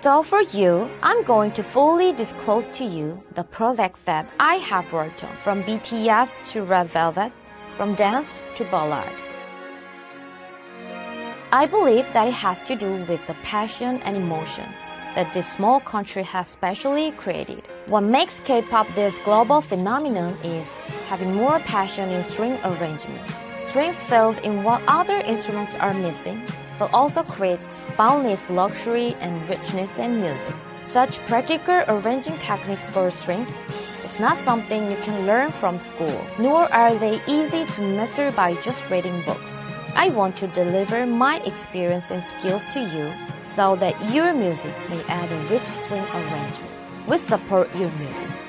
So for you, I'm going to fully disclose to you the projects that I have worked on, from BTS to Red Velvet, from dance to ballad. I believe that it has to do with the passion and emotion that this small country has specially created. What makes K-pop this global phenomenon is having more passion in string arrangement. Strings fills in what other instruments are missing, but also create boundless luxury and richness in music. Such practical arranging techniques for strings is not something you can learn from school, nor are they easy to master by just reading books. I want to deliver my experience and skills to you so that your music may add a rich string arrangement. We support your music.